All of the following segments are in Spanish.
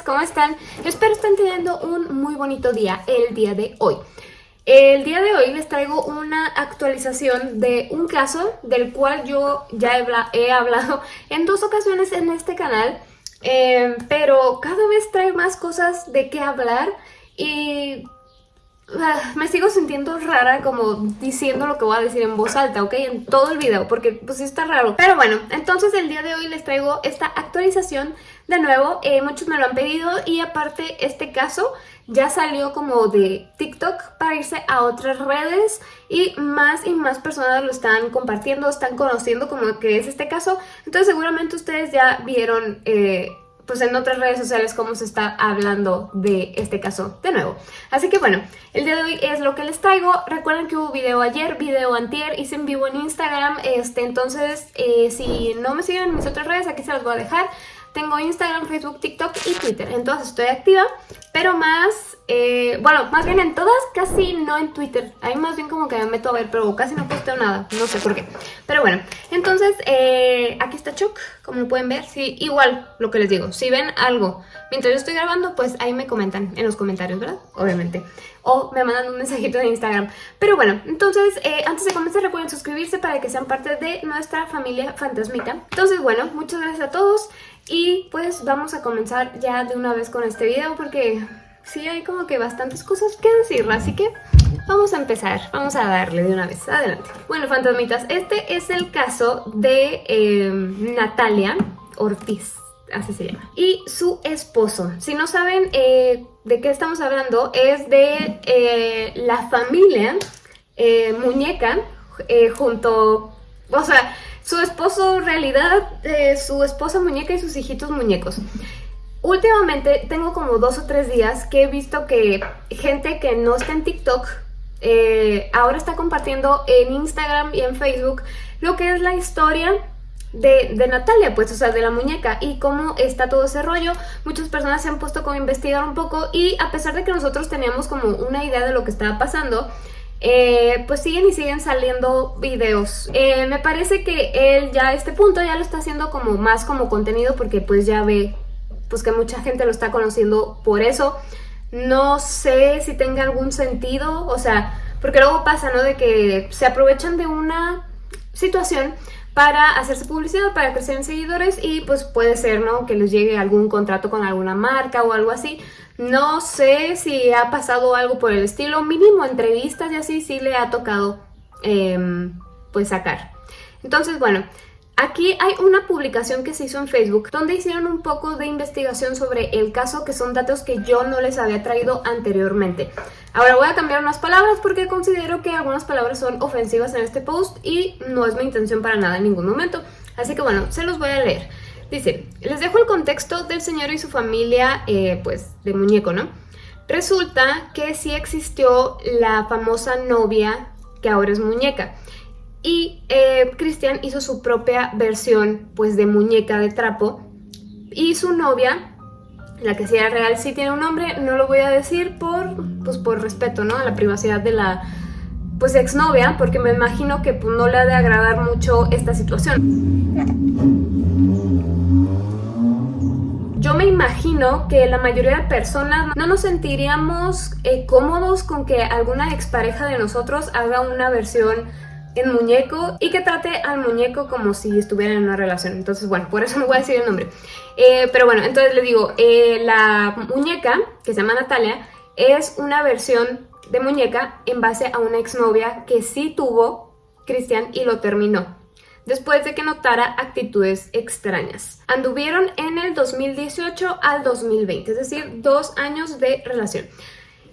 ¿cómo están? espero estén teniendo un muy bonito día el día de hoy. El día de hoy les traigo una actualización de un caso del cual yo ya he, hablado en dos ocasiones en este canal, eh, pero cada vez trae más cosas de qué hablar y me sigo sintiendo rara como diciendo lo que voy a decir en voz alta, ¿ok? En todo el video, porque pues sí está raro. Pero bueno, entonces el día de hoy les traigo esta actualización de nuevo. Eh, muchos me lo han pedido y aparte este caso ya salió como de TikTok para irse a otras redes y más y más personas lo están compartiendo, están conociendo como que es este caso. Entonces seguramente ustedes ya vieron... Eh, pues en otras redes sociales cómo se está hablando de este caso de nuevo. Así que bueno, el día de hoy es lo que les traigo. Recuerden que hubo video ayer, video antier, hice en vivo en Instagram. Este, entonces, eh, si no me siguen en mis otras redes, aquí se las voy a dejar. Tengo Instagram, Facebook, TikTok y Twitter. Entonces estoy activa, pero más, eh, bueno, más bien en todas, casi no en Twitter. Ahí más bien como que me meto a ver, pero casi no posteo nada. No sé por qué. Pero bueno, entonces eh, aquí está Chuck, como lo pueden ver. Sí, igual lo que les digo. Si ven algo mientras yo estoy grabando, pues ahí me comentan en los comentarios, ¿verdad? Obviamente o me mandan un mensajito de Instagram. Pero bueno, entonces eh, antes de comenzar recuerden suscribirse para que sean parte de nuestra familia fantasmita. Entonces bueno, muchas gracias a todos y pues vamos a comenzar ya de una vez con este video porque sí hay como que bastantes cosas que decir, así que vamos a empezar, vamos a darle de una vez, adelante. Bueno, fantasmitas, este es el caso de eh, Natalia Ortiz así se llama. Y su esposo. Si no saben eh, de qué estamos hablando, es de eh, la familia eh, Muñeca junto... O sea, su esposo realidad, su esposa muñeca y sus hijitos muñecos. Últimamente tengo como dos o tres días que he visto que gente que no está en TikTok ahora está compartiendo en Instagram y en Facebook lo que es la historia de, Natalia, pues, o sea, de la muñeca y cómo está todo ese rollo. Muchas personas se han puesto como a investigar un poco y a pesar de que nosotros teníamos como una idea de lo que estaba pasando, eh, pues siguen y siguen saliendo videos. Eh, me parece que él ya a este punto ya lo está haciendo como más como contenido porque pues ya ve pues que mucha gente lo está conociendo por eso. No sé si tenga algún sentido, o sea, porque luego pasa, ¿no? De que se aprovechan de una situación para hacerse publicidad, para crecer en seguidores y pues puede ser, ¿no? Que les llegue algún contrato con alguna marca o algo así. No sé si ha pasado algo por el estilo, mínimo entrevistas y así sí le ha tocado em, pues sacar. Entonces, bueno, Aquí hay una publicación que se hizo en Facebook donde hicieron un poco de investigación sobre el caso que son datos que yo no les había traído anteriormente. Ahora voy a cambiar unas palabras porque considero que algunas palabras son ofensivas en este post y no es mi intención para nada en ningún momento. Así que bueno, se los voy a leer. Dice, les dejo el contexto del señor y su familia, eh, pues, de muñeco, ¿no? Resulta que sí existió la famosa novia que ahora es muñeca. Y eh, Cristian hizo su propia versión pues de muñeca de trapo y su novia, la que sí era real, sí tiene un nombre, no lo voy a decir por, pues, por respeto ¿no? a la privacidad de la pues exnovia, porque me imagino que pues, no le ha de agradar mucho esta situación. Yo me imagino que la mayoría de personas no nos sentiríamos eh, cómodos con que alguna expareja de nosotros haga una versión en muñeco y que trate al muñeco como si estuviera en una relación. Entonces, bueno, por eso no voy a decir el nombre. Eh, pero bueno, entonces le digo, eh, la muñeca, que se llama Natalia, es una versión de muñeca en base a una exnovia que sí tuvo Cristian y lo terminó. Después de que notara actitudes extrañas. Anduvieron en el 2018 al 2020, es decir, dos años de relación.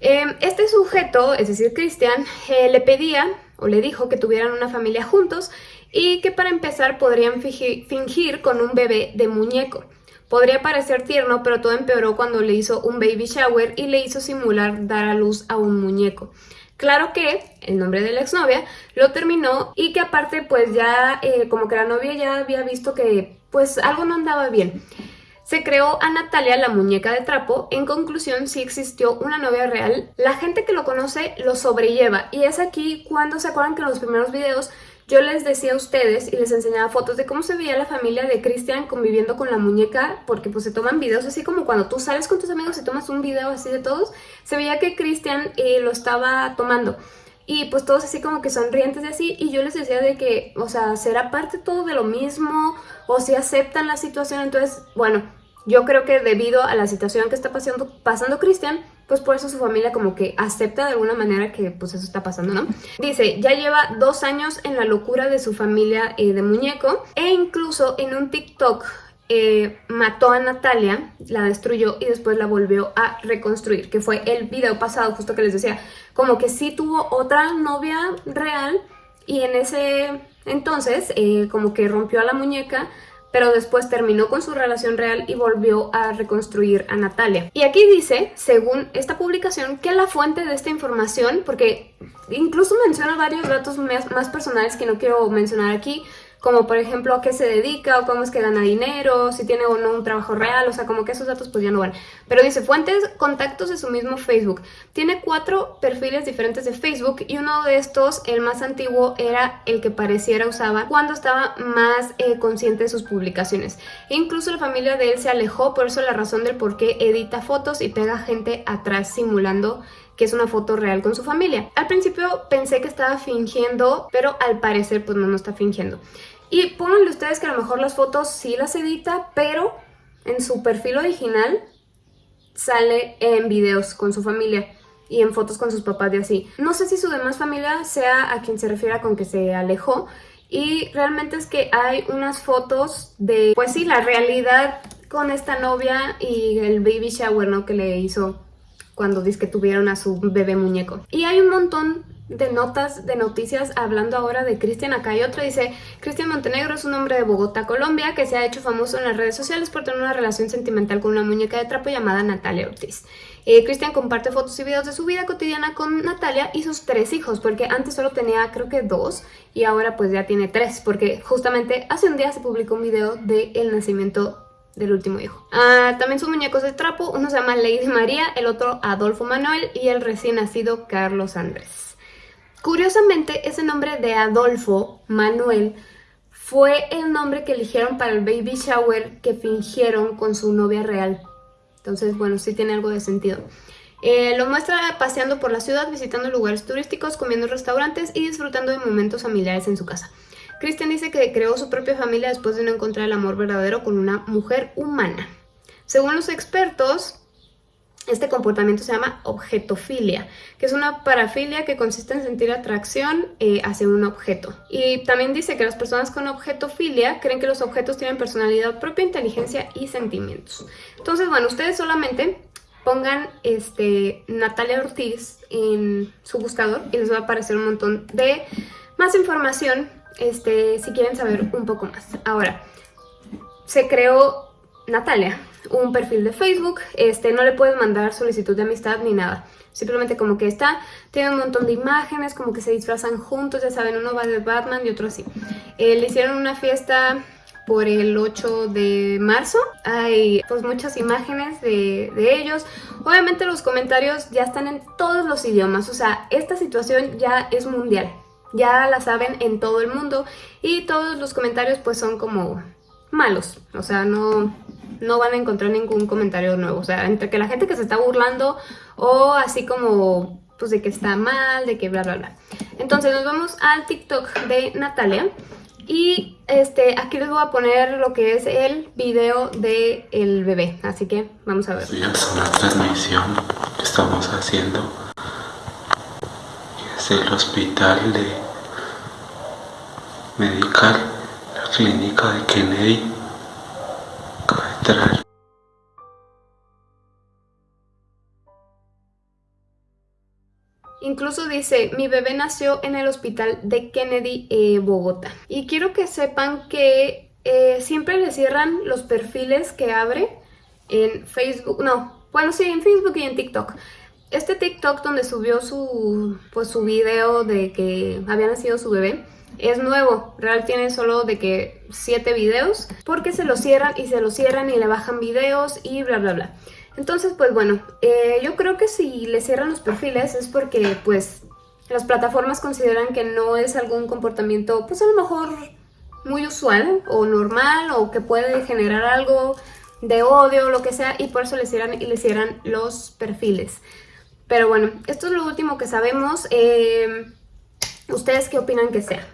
Eh, este sujeto, es decir, Cristian, le pedía o le dijo que tuvieran una familia juntos y que para empezar podrían fingir con un bebé de muñeco. Podría parecer tierno, pero todo empeoró cuando le hizo un baby shower y le hizo simular dar a luz a un muñeco. Claro que el nombre de la exnovia lo terminó y que aparte pues ya eh, como que la novia ya había visto que pues algo no andaba bien. Se creó a Natalia la muñeca de trapo, en conclusión si existió una novia real, la gente que lo conoce lo sobrelleva y es aquí cuando se acuerdan que en los primeros videos yo les decía a ustedes y les enseñaba fotos de cómo se veía la familia de Cristian conviviendo con la muñeca, porque pues se toman videos así como cuando tú sales con tus amigos y tomas un video así de todos, se veía que Cristian eh, lo estaba tomando. Y pues todos así como que sonrientes y así, y yo les decía de que, o sea, ¿será parte todo de lo mismo? ¿O si aceptan la situación? Entonces, bueno, yo creo que debido a la situación que está pasando, pasando Cristian, pues por eso su familia como que acepta de alguna manera que pues eso está pasando, ¿no? Dice, ya lleva dos años en la locura de su familia eh, de muñeco e incluso en un TikTok eh, mató a Natalia, la destruyó y después la volvió a reconstruir, que fue el video pasado justo que les decía, como que sí tuvo otra novia real y en ese entonces eh, como que rompió a la muñeca pero después terminó con su relación real y volvió a reconstruir a Natalia. Y aquí dice, según esta publicación, que la fuente de esta información, porque incluso menciona varios datos más personales que no quiero mencionar aquí, como por ejemplo a qué se dedica o cómo es que gana dinero, si tiene o no un trabajo real, o sea, como que esos datos pues ya no van. Pero dice fuentes, contactos de su mismo Facebook. Tiene cuatro perfiles diferentes de Facebook y uno de estos, el más antiguo, era el que pareciera usaba cuando estaba más eh, consciente de sus publicaciones. E incluso la familia de él se alejó, por eso la razón del por qué edita fotos y pega gente atrás simulando que es una foto real con su familia. Al principio pensé que estaba fingiendo, pero al parecer pues no, no está fingiendo. Y pónganle ustedes que a lo mejor las fotos sí las edita, pero en su perfil original sale en videos con su familia y en fotos con sus papás y así. No sé si su demás familia sea a quien se refiera con que se alejó y realmente es que hay unas fotos de, pues sí, la realidad con esta novia y el baby shower, ¿no? Que le hizo cuando dice que tuvieron a su bebé muñeco. Y hay un montón de notas, de noticias hablando ahora de Cristian. Acá hay otra, dice Cristian Montenegro es un hombre de Bogotá, Colombia, que se ha hecho famoso en las redes sociales por tener una relación sentimental con una muñeca de trapo llamada Natalia Ortiz. Eh, Cristian comparte fotos y videos de su vida cotidiana con Natalia y sus tres hijos, porque antes solo tenía creo que dos y ahora pues ya tiene tres, porque justamente hace un día se publicó un video del el nacimiento del último hijo. Ah, también sus muñecos de trapo, uno se llama Lady María, el otro Adolfo Manuel y el recién nacido Carlos Andrés. Curiosamente, ese nombre de Adolfo Manuel fue el nombre que eligieron para el baby shower que fingieron con su novia real. Entonces, bueno, sí tiene algo de sentido. Eh, lo muestra paseando por la ciudad, visitando lugares turísticos, comiendo en restaurantes y disfrutando de momentos familiares en su casa. Christian dice que creó su propia familia después de no encontrar el amor verdadero con una mujer humana. Según los expertos, este comportamiento se llama objetofilia, que es una parafilia que consiste en sentir atracción eh, hacia un objeto. Y también dice que las personas con objetofilia creen que los objetos tienen personalidad propia, inteligencia y sentimientos. Entonces, bueno, ustedes solamente pongan este, Natalia Ortiz en su buscador y les va a aparecer un montón de más información este, si quieren saber un poco más. Ahora, se creó Natalia, un perfil de Facebook, este, no le puedes mandar solicitud de amistad ni nada. Simplemente como que está, tiene un montón de imágenes, como que se disfrazan juntos, ya saben, uno va de Batman y otro así. Eh, le hicieron una fiesta por el 8 de marzo. Hay pues muchas imágenes de, de, ellos. Obviamente los comentarios ya están en todos los idiomas, o sea, esta situación ya es mundial ya la saben en todo el mundo y todos los comentarios pues son como malos, o sea, no, no van a encontrar ningún comentario nuevo, o sea, entre que la gente que se está burlando o así como pues de que está mal, de que bla bla bla. Entonces nos vamos al TikTok de Natalia y este, aquí les voy a poner lo que es el video del el bebé, así que vamos a ver. Es una transmisión que estamos haciendo es el hospital de Medical, la clínica de Kennedy, Catedral. Incluso dice, mi bebé nació en el hospital de Kennedy, eh, Bogotá. Y quiero que sepan que eh, siempre le cierran los perfiles que abre en Facebook, no, bueno sí, en Facebook y en TikTok. Este TikTok donde subió su, pues, su video de que había nacido su bebé, es nuevo, Real tiene solo de que 7 videos porque se lo cierran y se lo cierran y le bajan videos y bla bla bla. Entonces pues bueno, eh, yo creo que si le cierran los perfiles es porque pues las plataformas consideran que no es algún comportamiento, pues a lo mejor muy usual o normal o que puede generar algo de odio o lo que sea y por eso le hicieran, le hicieran los perfiles. Pero bueno, esto es lo último que sabemos. Eh, ¿Ustedes qué opinan que sea?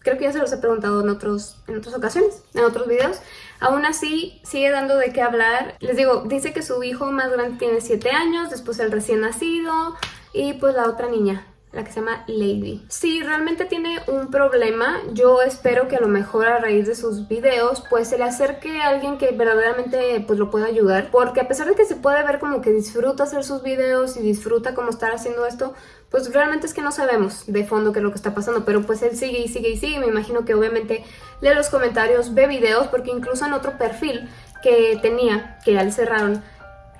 Creo que ya se los he preguntado en, otros, en otras ocasiones, en otros videos. Aún así, sigue dando de qué hablar. Les digo, dice que su hijo más grande tiene 7 años, después el recién nacido y pues la otra niña, la que se llama Lady. Si realmente tiene un problema, yo espero que a lo mejor a raíz de sus videos pues se le acerque a alguien que verdaderamente pues lo pueda ayudar. Porque a pesar de que se puede ver como que disfruta hacer sus videos y disfruta como estar haciendo esto, pues realmente es que no sabemos de fondo qué es lo que está pasando. Pero pues él sigue y sigue y sigue. Me imagino que obviamente lee los comentarios, ve videos, porque incluso en otro perfil que tenía, que ya le cerraron,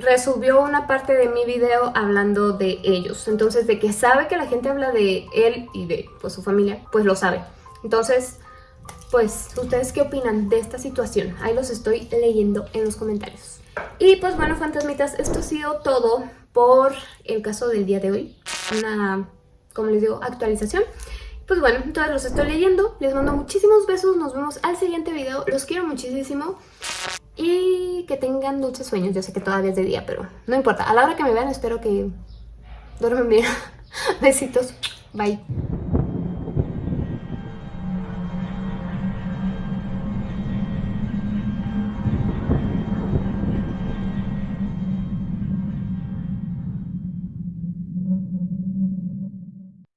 resubió una parte de mi video hablando de ellos. Entonces, de que sabe que la gente habla de él y de pues, su familia, pues lo sabe. Entonces, pues, ¿ustedes qué opinan de esta situación? Ahí los estoy leyendo en los comentarios. Y pues bueno, fantasmitas, esto ha sido todo por el caso del día de hoy. Una, como les digo, actualización. Pues bueno, entonces los estoy leyendo. Les mando muchísimos besos. Nos vemos al siguiente video. Los quiero muchísimo. Y que tengan dulces sueños. Yo sé que todavía es de día, pero no importa. A la hora que me vean espero que duermen bien. Besitos. Bye.